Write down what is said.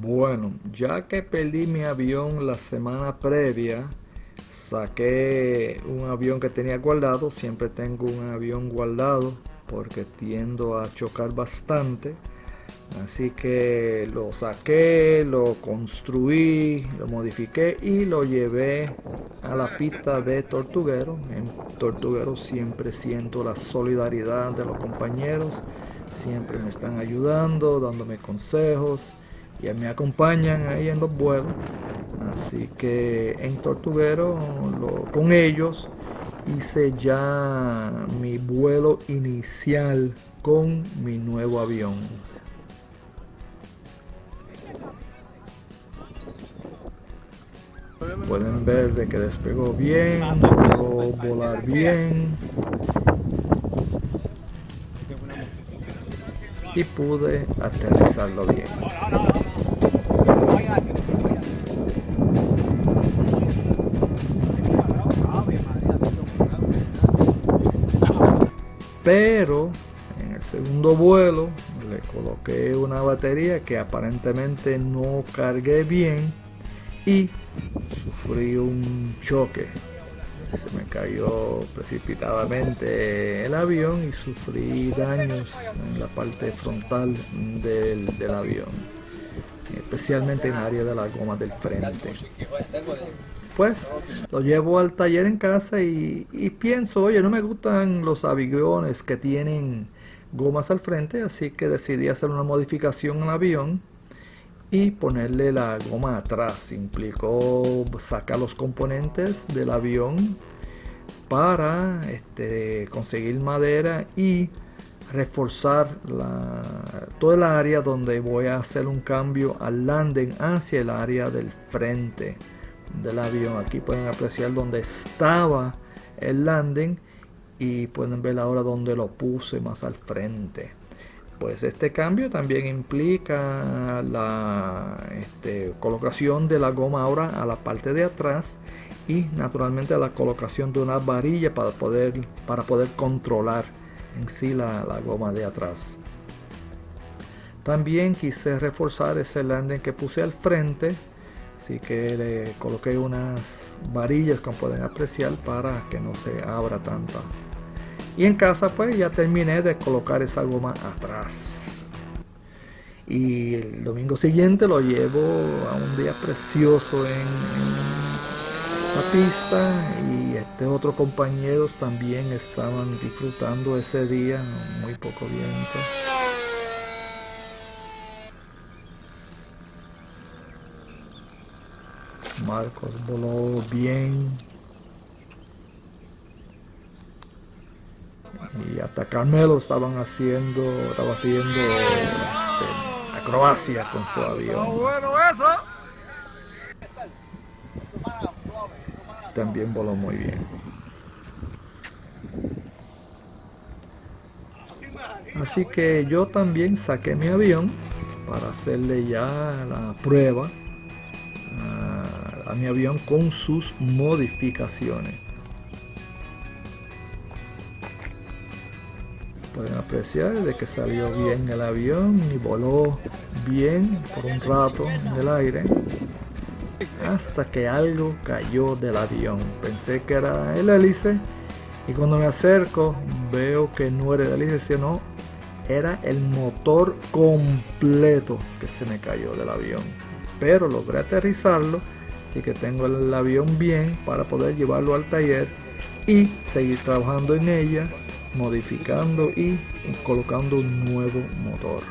Bueno, ya que perdí mi avión la semana previa, saqué un avión que tenía guardado. Siempre tengo un avión guardado porque tiendo a chocar bastante. Así que lo saqué, lo construí, lo modifiqué y lo llevé a la pista de Tortuguero. En Tortuguero siempre siento la solidaridad de los compañeros. Siempre me están ayudando, dándome consejos y me acompañan ahí en los vuelos. Así que en Tortuguero con ellos hice ya mi vuelo inicial con mi nuevo avión. Pueden ver de que despegó bien, pudo volar bien y pude aterrizarlo bien. Pero en el segundo vuelo le coloqué una batería que aparentemente no cargué bien y sufrí un choque. Se me cayó precipitadamente el avión y sufrí daños en la parte frontal del, del avión especialmente en el área de la goma del frente pues lo llevo al taller en casa y, pienso, oye, no me gustan los aviones que tienen gomas al frente, así que decidí hacer una modificación al avión y ponerle la goma atrás. Implicó sacar los componentes del avión para este, conseguir madera y reforzar toda el área donde voy a hacer un cambio al landing hacia el área del frente del avión. Aquí pueden apreciar donde estaba el landing y pueden ver ahora donde lo puse más al frente. Pues este cambio también implica la este, colocación de la goma ahora a la parte de atrás y naturalmente la colocación de una varilla para poder, para poder controlar en sí la, la goma de atrás. También quise reforzar ese landing que puse al frente así que le coloqué unas varillas como pueden apreciar para que no se abra tanto y en casa pues ya terminé de colocar esa goma atrás. Y el domingo siguiente lo llevo a un día precioso en, la pista. Y este otros compañeros también estaban disfrutando ese día muy poco viento Marcos voló bien. Y hasta Carmelo estaban haciendo, estaba haciendo este, acrobacia con su avión. También voló muy bien. Así que yo también saqué mi avión para hacerle ya la prueba mi avión con sus modificaciones. Pueden apreciar de que salió bien el avión y voló bien por un rato en el aire hasta que algo cayó del avión. Pensé que era el hélice y cuando me acerco veo que no era el hélice sino era el motor completo que se me cayó del avión. Pero logré aterrizarlo Así que tengo el avión bien para poder llevarlo al taller y seguir trabajando en ella, modificando y colocando un nuevo motor.